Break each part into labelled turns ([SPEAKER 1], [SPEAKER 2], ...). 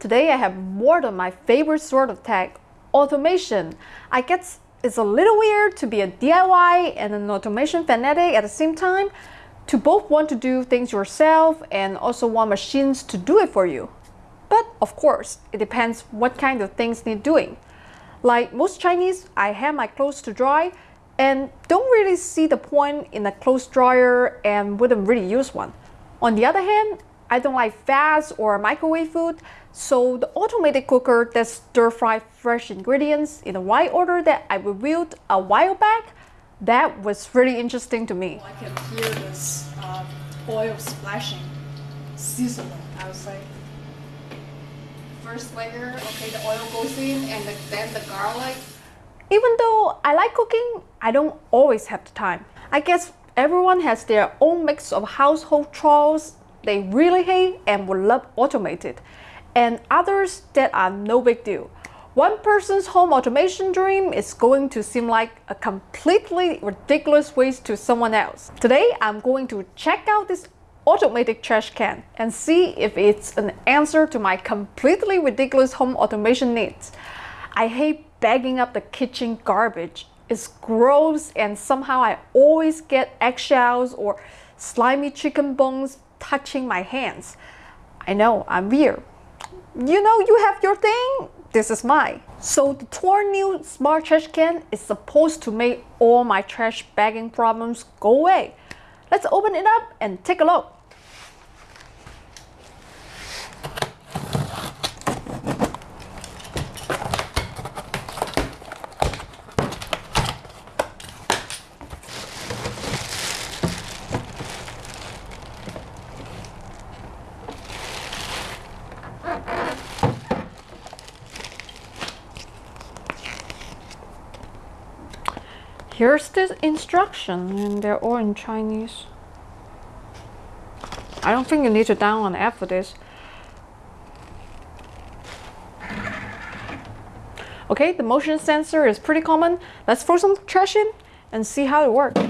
[SPEAKER 1] today I have more than my favorite sort of tech, automation. I guess it's a little weird to be a DIY and an automation fanatic at the same time, to both want to do things yourself and also want machines to do it for you. But of course, it depends what kind of things need doing. Like most Chinese, I hang my clothes to dry and don't really see the point in a clothes dryer and wouldn't really use one. On the other hand, I don't like fast or microwave food, so the automated cooker that stir fry fresh ingredients in the right order that I reviewed a while back, that was really interesting to me.
[SPEAKER 2] I can hear this uh, oil splashing, sizzling, I would say. First layer, okay, the oil goes in and the, then the garlic.
[SPEAKER 1] Even though I like cooking, I don't always have the time. I guess everyone has their own mix of household chores they really hate and would love automated, and others that are no big deal. One person's home automation dream is going to seem like a completely ridiculous waste to someone else. Today, I'm going to check out this automated trash can and see if it's an answer to my completely ridiculous home automation needs. I hate bagging up the kitchen garbage. It's gross and somehow I always get eggshells or slimy chicken bones touching my hands. I know, I'm weird. You know you have your thing, this is mine. So the Townew smart trash can is supposed to make all my trash bagging problems go away. Let's open it up and take a look. Here's the instruction and they're all in Chinese. I don't think you need to download an app for this. Okay, the motion sensor is pretty common. Let's throw some trash in and see how it works.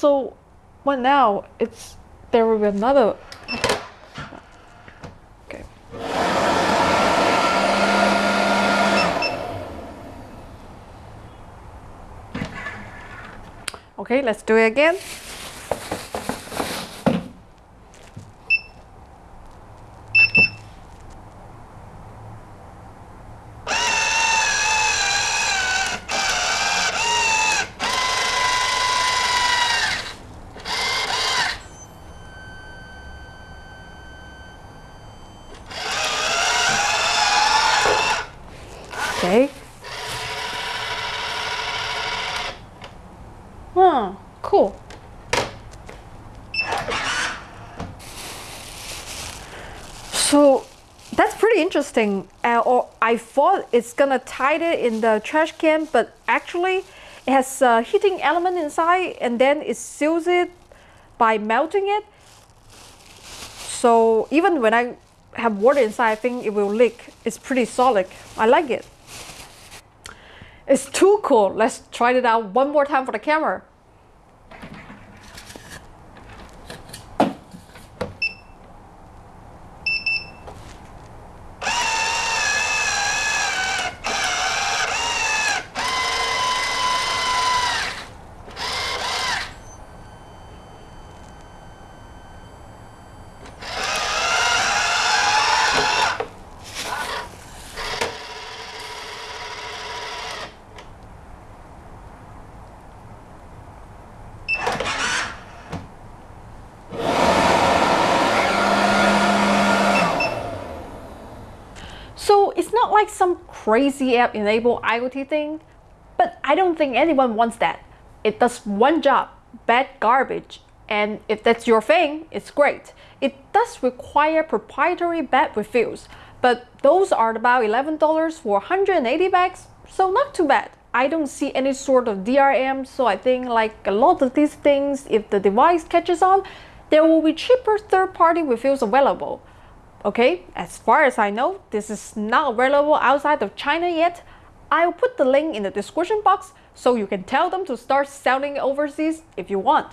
[SPEAKER 1] So what now? It's there will be another. Okay. Okay, let's do it again. Okay. Huh, cool. So that's pretty interesting. Uh, or I thought it's gonna tie it in the trash can, but actually it has a heating element inside and then it seals it by melting it. So even when I have water inside, I think it will leak. It's pretty solid. I like it. It's too cool. Let's try it out one more time for the camera. Like some crazy app enabled IoT thing, but I don't think anyone wants that. It does one job, bag garbage, and if that's your thing, it's great. It does require proprietary bag refills, but those are about $11 for 180 bags, so not too bad. I don't see any sort of DRM, so I think like a lot of these things, if the device catches on, there will be cheaper third-party reviews available. Okay, as far as I know, this is not available outside of China yet. I'll put the link in the description box so you can tell them to start selling overseas if you want.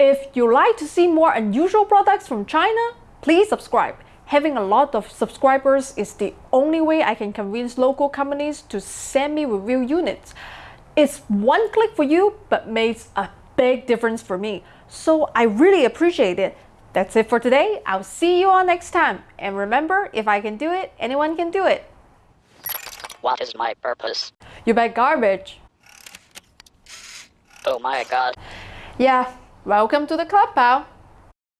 [SPEAKER 1] If you like to see more unusual products from China, please subscribe. Having a lot of subscribers is the only way I can convince local companies to send me review units. It's one click for you, but makes a big difference for me. So I really appreciate it. That's it for today. I'll see you all next time. And remember, if I can do it, anyone can do it.
[SPEAKER 3] What is my purpose?
[SPEAKER 1] You bag garbage.
[SPEAKER 3] Oh my god.
[SPEAKER 1] Yeah, welcome to the club, pal.